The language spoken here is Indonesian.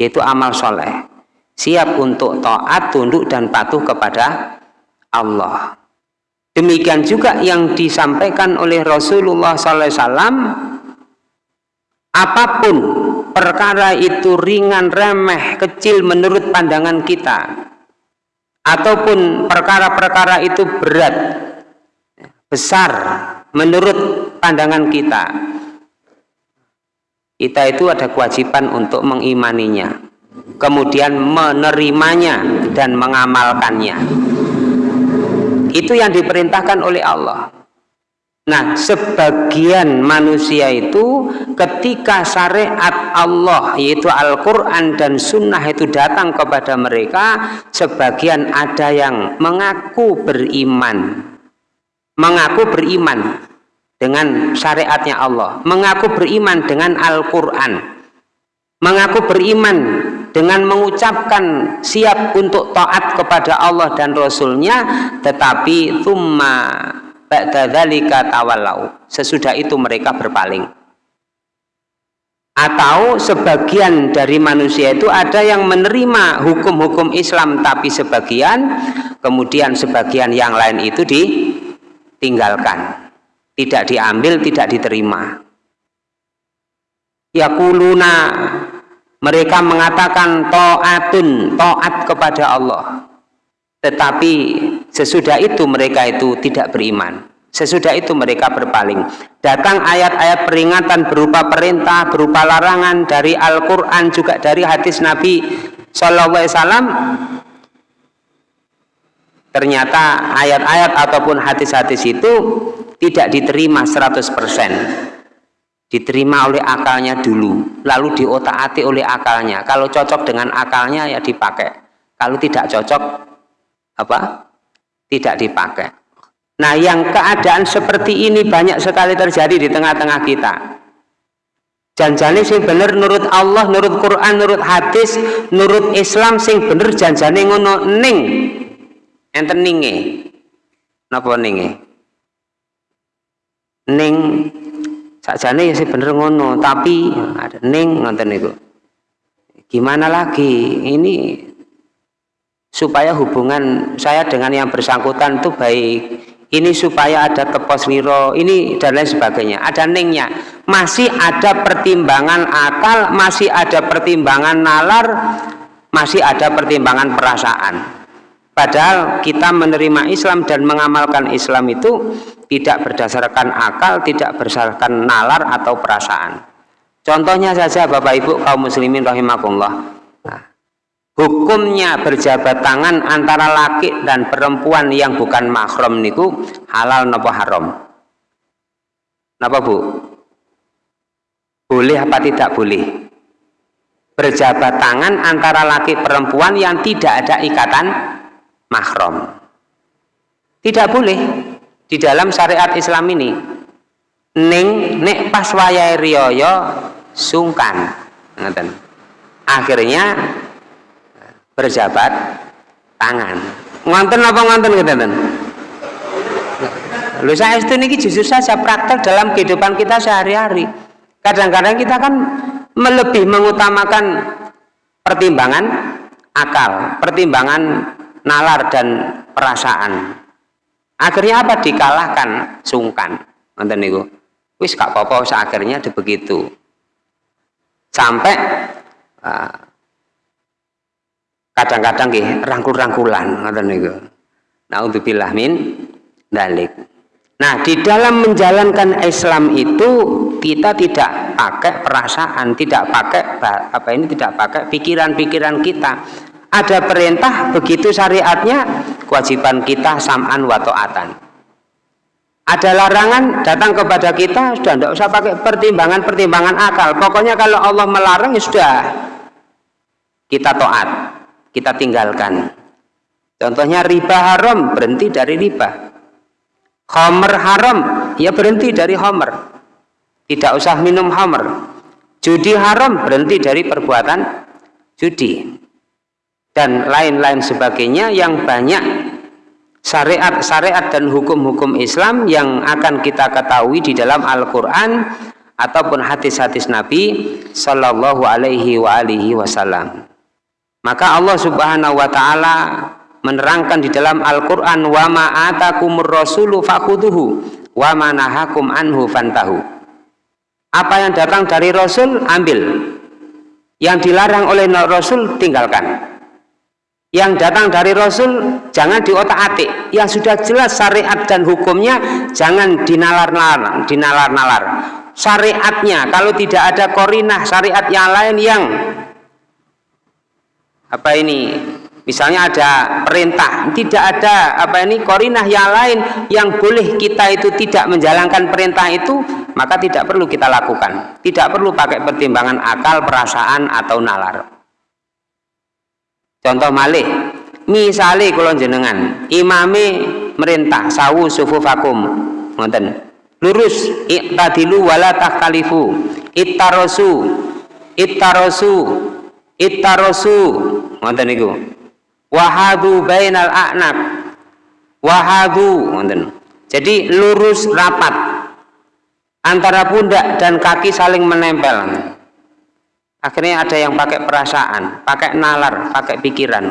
yaitu amal soleh. Siap untuk taat tunduk dan patuh kepada Allah. Demikian juga yang disampaikan oleh Rasulullah SAW apa pun perkara itu ringan remeh kecil menurut pandangan kita ataupun perkara-perkara itu berat besar menurut pandangan kita kita itu ada kewajiban untuk mengimaninya kemudian menerimanya dan mengamalkannya. Itu yang diperintahkan oleh Allah. Nah, sebagian manusia itu ketika syariat Allah yaitu Al-Quran dan Sunnah itu datang kepada mereka, sebagian ada yang mengaku beriman, mengaku beriman dengan syariatnya Allah, mengaku beriman dengan Al-Quran, mengaku beriman dengan mengucapkan siap untuk taat kepada Allah dan Rasulnya, tetapi thumma ba'da dzalika tawallau. Sesudah itu mereka berpaling. Atau sebagian dari manusia itu ada yang menerima hukum-hukum Islam tapi sebagian kemudian sebagian yang lain itu ditinggalkan. Tidak diambil, tidak diterima. Yakuluna mereka mengatakan to'atun, to'at kepada Allah. Tetapi sesudah itu mereka itu tidak beriman. Sesudah itu mereka berpaling. Datang ayat-ayat peringatan berupa perintah berupa larangan dari Al-Quran juga dari hadis Nabi Wasallam. Ternyata ayat-ayat ataupun hadis-hadis itu tidak diterima 100% diterima oleh akalnya dulu lalu diotak-atik oleh akalnya. Kalau cocok dengan akalnya ya dipakai. Kalau tidak cocok apa? Tidak dipakai. Nah yang keadaan seperti ini banyak sekali terjadi di tengah-tengah kita. Janjane sing bener nurut Allah nurut Quran nurut hadis nurut Islam sing bener janjane ngono ning. Enten ninge? Napa ninge ning sakjane ya sing bener ngono tapi ada ning ngoten niku. Gimana lagi? Ini supaya hubungan saya dengan yang bersangkutan itu baik. Ini supaya ada tepos liro ini dan lain sebagainya. Ada ningnya. Masih ada pertimbangan akal masih ada pertimbangan nalar masih ada pertimbangan perasaan padahal kita menerima Islam dan mengamalkan Islam itu tidak berdasarkan akal tidak berdasarkan nalar atau perasaan. Contohnya saja Bapak Ibu kaum muslimin rahimakumullah. Hukumnya berjabat tangan antara laki dan perempuan yang bukan mahram niku halal nopo haram? Napa bu? Boleh apa tidak boleh? Berjabat tangan antara laki perempuan yang tidak ada ikatan mahram. Tidak boleh di dalam syariat Islam ini ning nek pas wayai riyoyo sungkan. Akhirnya berjabat tangan. Ngonten apa ngonten ngeten Lho saya itu niki justru saja praktek dalam kehidupan kita sehari-hari. Kadang-kadang kita kan melebih mengutamakan pertimbangan akal, pertimbangan nalar dan perasaan. Akhirnya apa? Dikalahkan, sungkan. Nonton niku. Wis gak apa-apa akhirnya begitu. Sampai uh, kadang-kadang nggih rangkul-rangkulan ngoten niku. Nauzubillah min dalik. Nah, di dalam menjalankan Islam itu kita tidak pakai perasaan, tidak pakai apa ini tidak pakai pikiran-pikiran kita. Ada perintah begitu syariatnya, kewajiban kita sam'an wa ta'atan. Ada larangan datang kepada kita sudah tidak usah pakai pertimbangan-pertimbangan akal. Pokoknya kalau Allah melarang ya sudah kita taat kita tinggalkan. Contohnya riba haram, berhenti dari riba. Homer haram, ya berhenti dari homer. Tidak usah minum homer. Judi haram, berhenti dari perbuatan judi. Dan lain-lain sebagainya yang banyak syariat-syariat dan hukum-hukum Islam yang akan kita ketahui di dalam Al-Quran ataupun hadis-hadis Nabi Shallallahu Alaihi wa alihi Wasallam. Maka Allah Subhanahu Wa Taala menerangkan di dalam Al-Quran wa ma'atakumur rasulu fakuduhu wa manahakum anhu fantahu. Apa yang datang dari Rasul ambil. Yang dilarang oleh Rasul tinggalkan yang datang dari Rasul jangan diotak-atik. Yang sudah jelas syariat dan hukumnya jangan dinalar-nalar dinalar-nalar. Syariatnya kalau tidak ada korinah syariat yang lain yang apa ini misalnya ada perintah tidak ada apa ini korinah yang lain yang boleh kita itu tidak menjalankan perintah itu maka tidak perlu kita lakukan. Tidak perlu pakai pertimbangan akal perasaan atau nalar contoh malih misalnya kalau jenengan imami merintah sawu sufufakum ngoten. Lurus. Iktadilu wala takhtalifu ittarosu. Ittarosu. Ittarosu. Ngoten niku. Wahadu bainal a'nab wahadu. Ngoten. Jadi lurus rapat. Antara pundak dan kaki saling menempel akhirnya ada yang pakai perasaan pakai nalar pakai pikiran